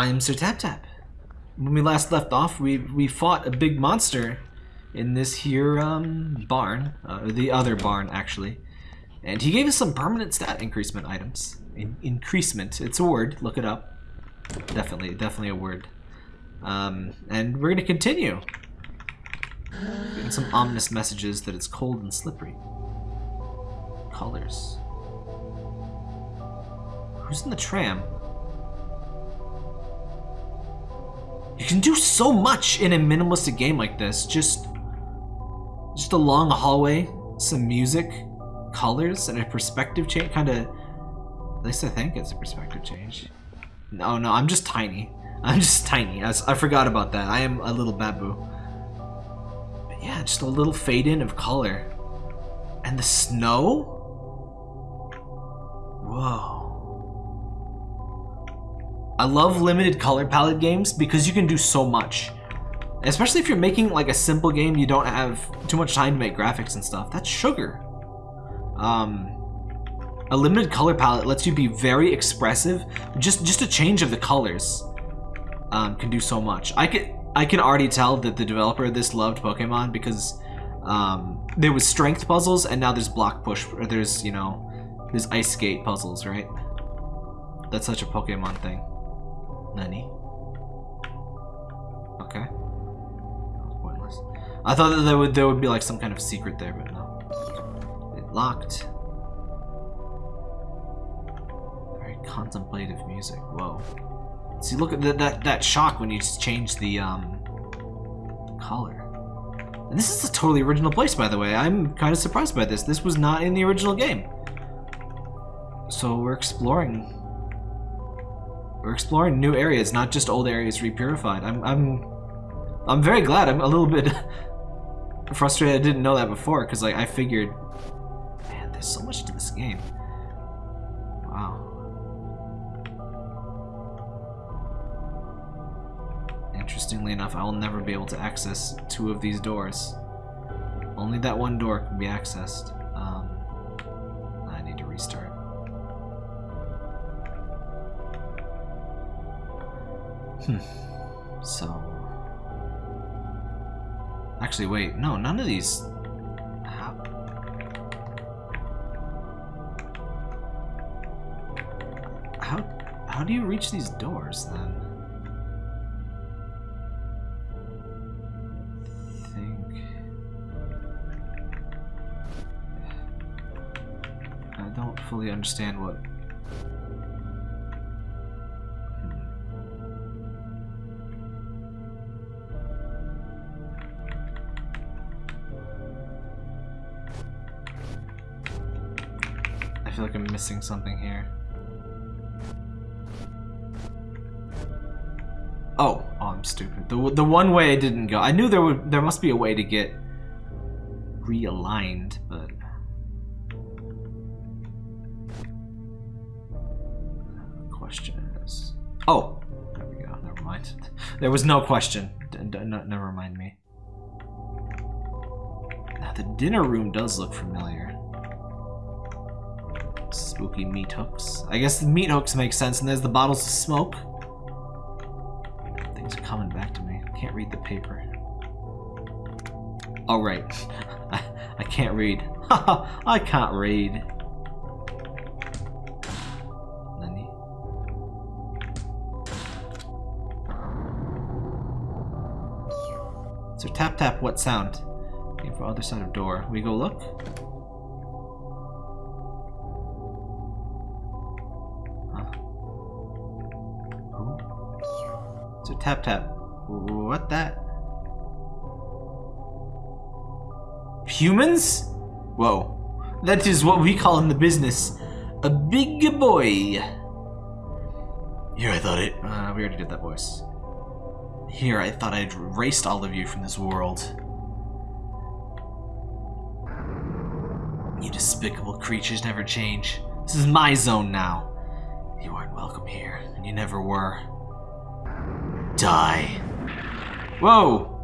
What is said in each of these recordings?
I'm Sir Tap Tap. When we last left off, we we fought a big monster in this here um, barn, uh, the other barn actually, and he gave us some permanent stat increasement items. In increasement, it's a word. Look it up. Definitely, definitely a word. Um, and we're gonna continue. Getting some ominous messages that it's cold and slippery. Colors. Who's in the tram? You can do so much in a minimalistic game like this. Just, just a long hallway, some music, colors, and a perspective change. Kind of, at least I think it's a perspective change. No, no, I'm just tiny. I'm just tiny. I, I forgot about that. I am a little babu. But yeah, just a little fade in of color. And the snow? Whoa. I love limited color palette games because you can do so much. Especially if you're making like a simple game, you don't have too much time to make graphics and stuff. That's sugar. Um, a limited color palette lets you be very expressive. Just just a change of the colors um, can do so much. I can I can already tell that the developer of this loved Pokemon because um, there was strength puzzles and now there's block push or there's you know there's ice skate puzzles, right? That's such a Pokemon thing. Nani? Okay. Pointless. I thought that there would there would be like some kind of secret there, but no. It locked. Very contemplative music. Whoa. See, look at that that that shock when you change the um color. And this is a totally original place, by the way. I'm kind of surprised by this. This was not in the original game. So we're exploring we're exploring new areas, not just old areas repurified. I'm I'm I'm very glad. I'm a little bit frustrated I didn't know that before, because like I figured man, there's so much to this game. Wow. Interestingly enough, I will never be able to access two of these doors. Only that one door can be accessed. Um, I need to restart. Hmm. So... Actually, wait. No, none of these... How... How, how do you reach these doors, then? think... I don't fully understand what feel like I'm missing something here. Oh, oh, I'm stupid. The the one way I didn't go. I knew there would there must be a way to get realigned, but question is. Oh, there we go. Never mind. There was no question. Never mind me. Now the dinner room does look familiar. Spooky meat hooks. I guess the meat hooks make sense, and there's the bottles of smoke. Things are coming back to me. I can't read the paper. Oh, right. I, I can't read. I can't read. So tap tap, what sound? Aim for other side of door. We go look? Tap tap. What that? Humans? Whoa. That is what we call in the business a big boy. Here I thought it. Uh, we already did that voice. Here I thought I'd erased all of you from this world. You despicable creatures never change. This is my zone now. You aren't welcome here, and you never were die. Whoa!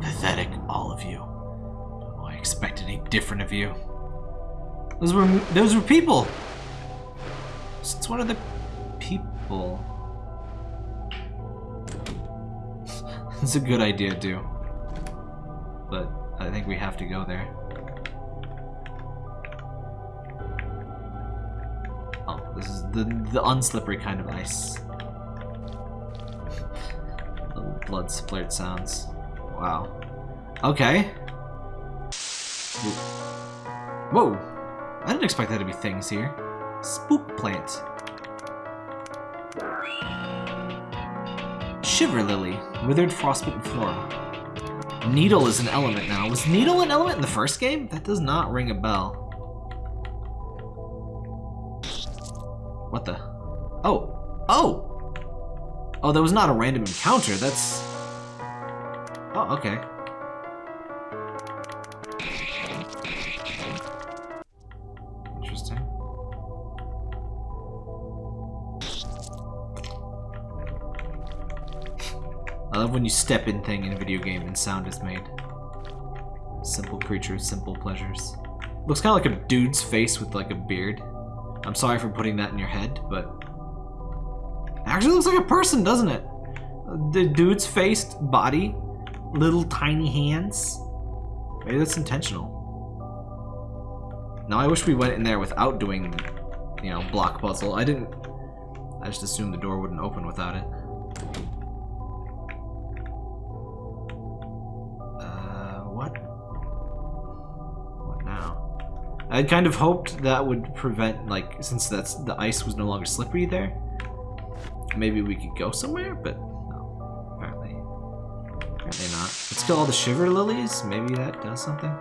Pathetic, all of you. Oh, I expect any different of you. Those were those were people. Since one of the people? It's a good idea, too. But I think we have to go there. Oh, this is the, the unslippery kind of ice. Blood splurt sounds. Wow. Okay. Whoa! I didn't expect that to be things here. Spook plant. Shiver Lily, Withered Frostbitten Flora. Needle is an element now. Was Needle an element in the first game? That does not ring a bell. What the? Oh! Oh! Oh, that was not a random encounter. That's... Oh, okay. Interesting. I love when you step in thing in a video game and sound is made. Simple creatures, simple pleasures. Looks kind of like a dude's face with like a beard. I'm sorry for putting that in your head, but... Actually looks like a person, doesn't it? The dude's face, body, little tiny hands. Maybe that's intentional. Now I wish we went in there without doing, you know, block puzzle. I didn't... I just assumed the door wouldn't open without it. Uh, what? What now? I kind of hoped that would prevent, like, since that's the ice was no longer slippery there, maybe we could go somewhere, but no, apparently, apparently not. Let's kill all the shiver lilies. Maybe that does something.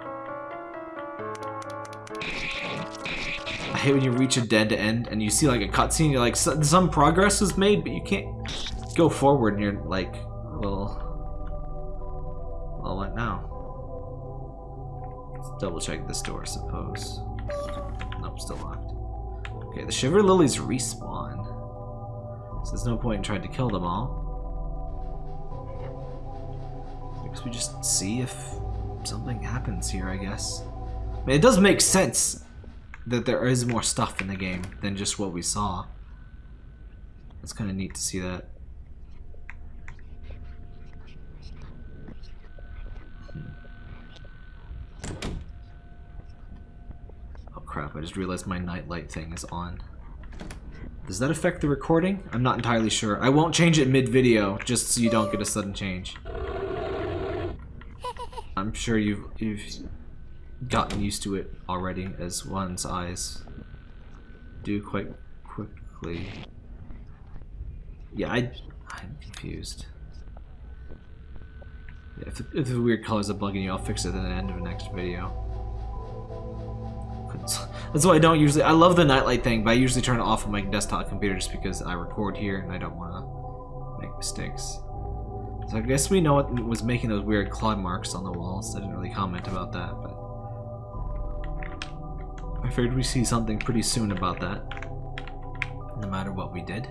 I hate when you reach a dead end and you see like a cutscene. You're like, some progress was made, but you can't go forward, and you're like, well, well, what now? Let's double check this door, I suppose. Nope, still locked. Okay, the Shiver Lilies respawn. There's no point in trying to kill them all. I we just see if something happens here, I guess. I mean, it does make sense that there is more stuff in the game than just what we saw. It's kind of neat to see that. Hmm. Oh crap, I just realized my nightlight thing is on. Does that affect the recording? I'm not entirely sure. I won't change it mid-video, just so you don't get a sudden change. I'm sure you've, you've gotten used to it already, as one's eyes do quite quickly. Yeah, I, I'm confused. Yeah, if, the, if the weird colors are bugging you, I'll fix it at the end of the next video. That's why I don't usually... I love the nightlight thing, but I usually turn it off on my desktop computer just because I record here and I don't want to make mistakes. So I guess we know what was making those weird claw marks on the walls. I didn't really comment about that, but... I figured we see something pretty soon about that. No matter what we did.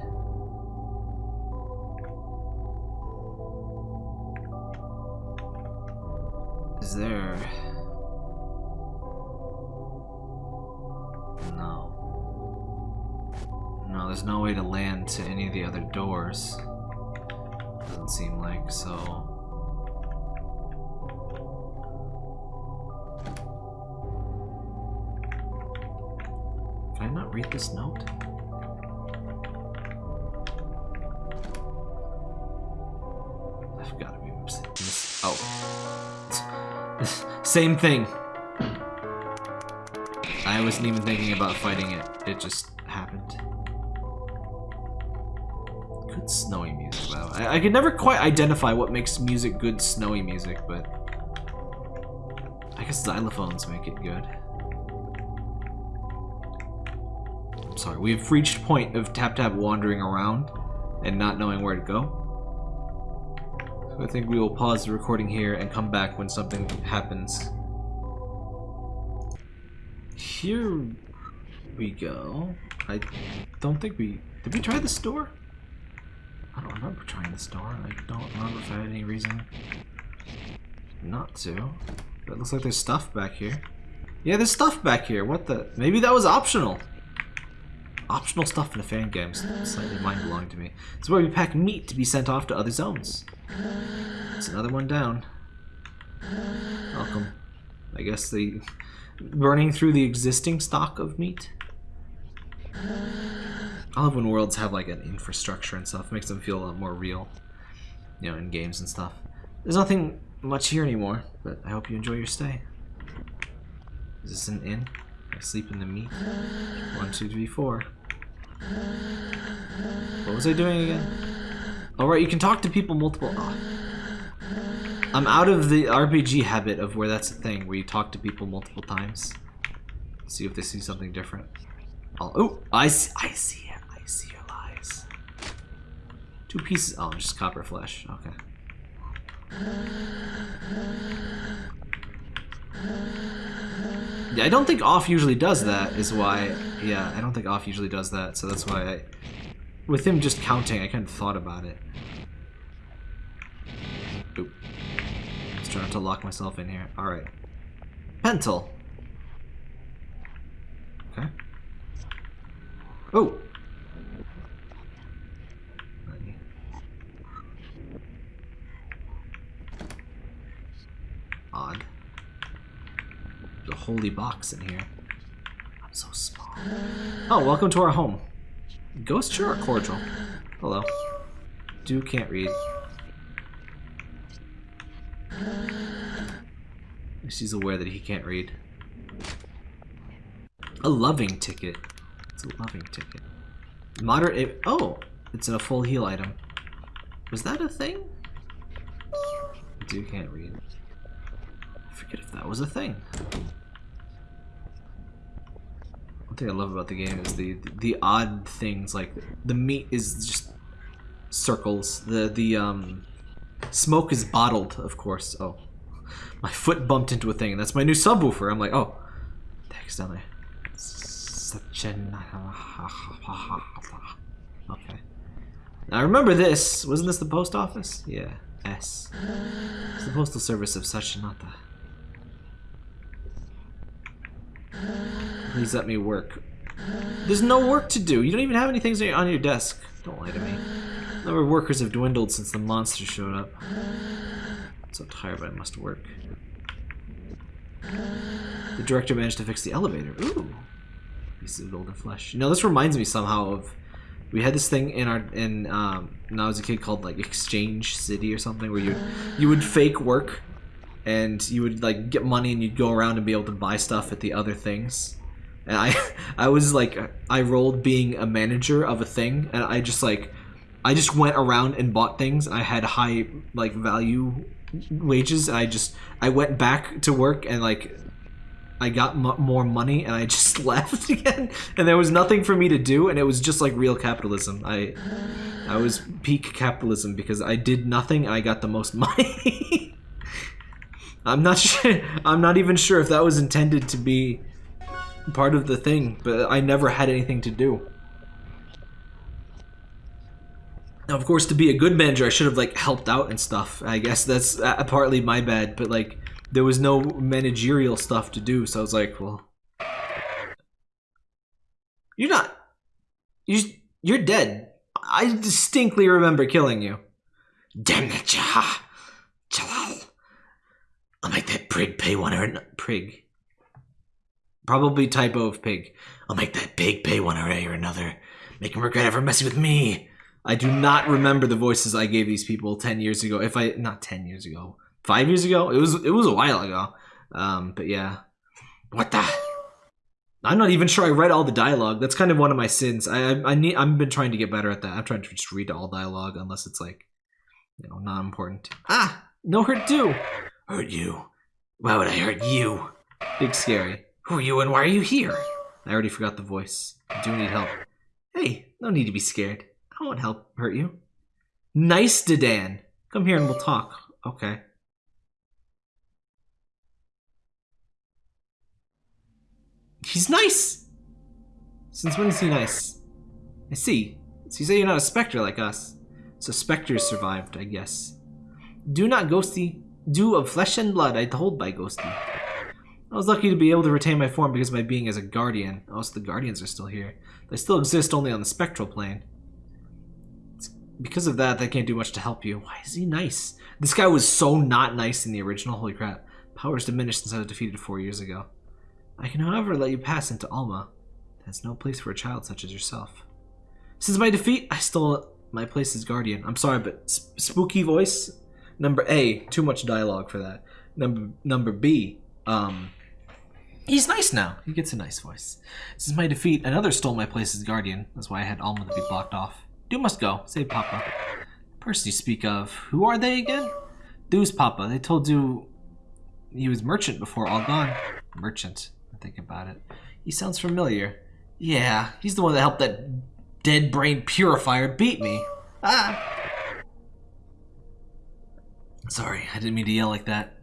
No way to land to any of the other doors. Doesn't seem like, so... Can I not read this note? I've got to be mis Oh. Same thing. I wasn't even thinking about fighting it. It just I, could never quite identify what makes music good snowy music, but... I guess xylophones make it good. I'm sorry, we've reached point of Tap Tap wandering around and not knowing where to go. So I think we will pause the recording here and come back when something happens. Here we go. I don't think we... Did we try this door? I don't remember trying this door. I don't remember if I had any reason not to. But it looks like there's stuff back here. Yeah, there's stuff back here. What the? Maybe that was optional. Optional stuff in a fan game. Slightly mind-blowing to me. It's where we pack meat to be sent off to other zones. That's another one down. Welcome. I guess the burning through the existing stock of meat. I love when worlds have like an infrastructure and stuff. It makes them feel a lot more real. You know, in games and stuff. There's nothing much here anymore, but I hope you enjoy your stay. Is this an inn? I sleep in the meat? One, two, three, four. What was I doing again? All right, you can talk to people multiple. Oh. I'm out of the RPG habit of where that's a thing, where you talk to people multiple times. See if they see something different. Oh, I see, I see it. See your lies. Two pieces. Oh, just copper flesh. Okay. Yeah, I don't think off usually does that, is why... Yeah, I don't think off usually does that, so that's why I... With him just counting, I kind of thought about it. Oop. Just trying to lock myself in here. Alright. Pentel. Okay. Oh! Odd. There's a holy box in here. I'm so small. Oh, welcome to our home. Ghost are cordial. Hello. Do can't read. She's aware that he can't read. A loving ticket. It's a loving ticket. Moderate. Oh, it's a full heal item. Was that a thing? Do can't read. I forget if that was a thing. One thing I love about the game is the the odd things like the meat is just circles. The the um smoke is bottled, of course. Oh, my foot bumped into a thing, and that's my new subwoofer. I'm like, oh, text down there. Such an okay. Now remember this. Wasn't this the post office? Yeah. S. It's the postal service of Sachinata. Please let me work. There's no work to do. You don't even have any things on your desk. Don't lie to me. The number of workers have dwindled since the monster showed up. I'm so tired, but I must work. The director managed to fix the elevator. Ooh. Piece of golden flesh. You know, this reminds me somehow of... We had this thing in our in um, when I was a kid called like Exchange City or something where you you would fake work and you would like get money and you'd go around and be able to buy stuff at the other things and i i was like i rolled being a manager of a thing and i just like i just went around and bought things and i had high like value wages and i just i went back to work and like i got more money and i just left again and there was nothing for me to do and it was just like real capitalism i i was peak capitalism because i did nothing and i got the most money I'm not sure. I'm not even sure if that was intended to be part of the thing, but I never had anything to do. Now, of course, to be a good manager, I should have like helped out and stuff. I guess that's uh, partly my bad, but like there was no managerial stuff to do, so I was like, well, you're not. You you're dead. I distinctly remember killing you. Damn it, Jalal. I'll make that prig pay one or prig. Probably typo of pig. I'll make that pig pay one way or another. Make him regret ever messing with me. I do not remember the voices I gave these people ten years ago. If I not ten years ago, five years ago. It was it was a while ago. Um, but yeah. What the? I'm not even sure I read all the dialogue. That's kind of one of my sins. I I, I need I've been trying to get better at that. I'm trying to just read all dialogue unless it's like, you know, not important. Ah, no hurt do. Hurt you? Why would I hurt you? Big Scary. Who are you and why are you here? I already forgot the voice. I do need help. Hey, no need to be scared. I won't help hurt you. Nice, Dedan. Come here and we'll talk. Okay. He's nice! Since when is he nice? I see. So you say you're not a specter like us. So specters survived, I guess. Do not, Ghosty. Do of flesh and blood, I told by Ghosty. I was lucky to be able to retain my form because of my being as a guardian. Oh, so the guardians are still here. They still exist only on the spectral plane. It's because of that, they can't do much to help you. Why is he nice? This guy was so not nice in the original. Holy crap. Powers diminished since I was defeated four years ago. I can, however, let you pass into Alma. That's no place for a child such as yourself. Since my defeat, I stole my place as guardian. I'm sorry, but sp spooky voice. Number A, too much dialogue for that. Number number B, um, he's nice now. He gets a nice voice. Since my defeat, another stole my place as guardian. That's why I had Alma to be blocked off. Do must go. Save Papa. The person you speak of, who are they again? Du's Papa. They told you he was merchant before all gone. Merchant. I think about it. He sounds familiar. Yeah, he's the one that helped that dead brain purifier beat me. Ah! Sorry, I didn't mean to yell like that.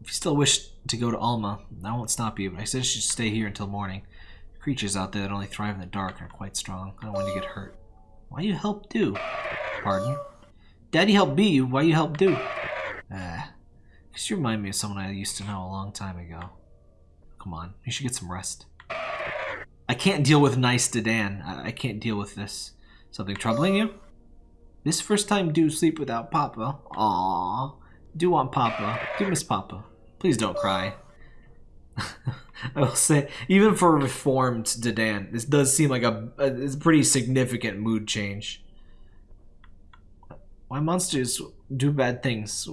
If you still wish to go to Alma, I won't stop you, but I said you should stay here until morning. Creatures out there that only thrive in the dark are quite strong. I don't want to get hurt. Why you help do? Pardon? Daddy helped be you. Why you help do? Ah. Because you remind me of someone I used to know a long time ago. Come on, you should get some rest. I can't deal with nice Dedan. I, I can't deal with this. Something troubling you? This first time do sleep without Papa. Aww. Do want Papa. Do miss Papa. Please don't cry. I will say, even for reformed Dedan, this does seem like a, a, a pretty significant mood change. Why monsters do bad things?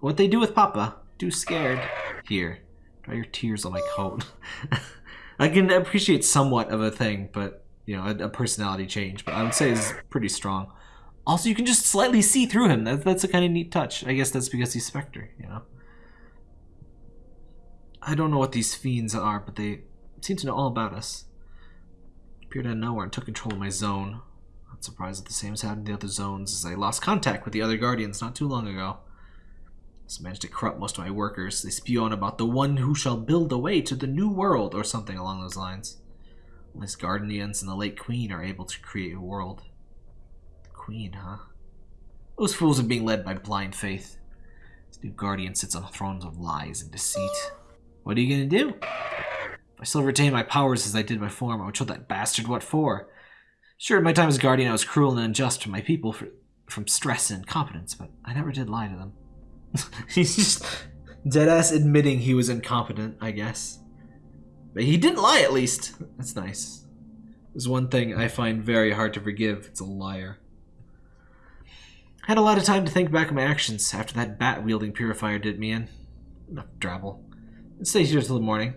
What they do with Papa? Do scared. Here, dry your tears on my coat. I can appreciate somewhat of a thing, but you know, a, a, personality change. But I would say is pretty strong. Also, you can just slightly see through him. That, that's a kind of neat touch. I guess that's because he's Spectre. You know. I don't know what these fiends are, but they seem to know all about us. Appeared out of nowhere and took control of my zone. Not surprised that the same has happened in the other zones, as I lost contact with the other Guardians not too long ago. Just managed to corrupt most of my workers. They spew on about the one who shall build the way to the new world, or something along those lines. Unless Guardians and the late Queen are able to create a world. The Queen, huh? Those fools are being led by blind faith. This new Guardian sits on thrones of lies and deceit. What are you gonna do? I still retain my powers as I did my form, I would show that bastard what for. Sure, my time as Guardian, I was cruel and unjust to my people for, from stress and incompetence, but I never did lie to them. He's just deadass admitting he was incompetent, I guess. But he didn't lie, at least. That's nice. There's one thing I find very hard to forgive. It's a liar. I had a lot of time to think back on my actions after that bat-wielding purifier did me in. Enough drabble. Let's stay here till the morning.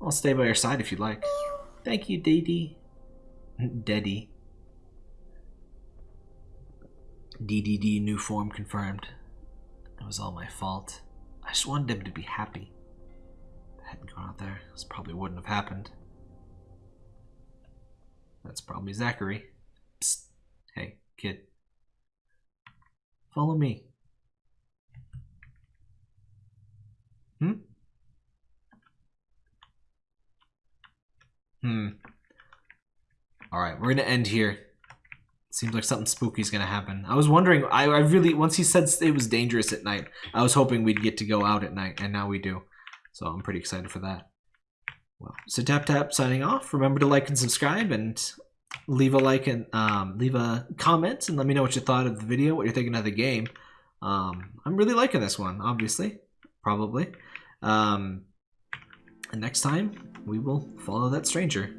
I'll stay by your side if you'd like. Thank you, Daddy. Daddy. DDD new form confirmed. It was all my fault. I just wanted him to be happy. If I hadn't gone out there, this probably wouldn't have happened. That's probably Zacharie. Psst. Hey, kid. Follow me. Hmm? Hmm. Alright, we're gonna end here. Seems like something spooky is gonna happen. I was wondering. I, I really once he said it was dangerous at night, I was hoping we'd get to go out at night, and now we do. So I'm pretty excited for that. Well, so tap tap signing off. Remember to like and subscribe, and leave a like and um, leave a comment, and let me know what you thought of the video, what you're thinking of the game. Um, I'm really liking this one, obviously, probably. Um, and next time we will follow that stranger.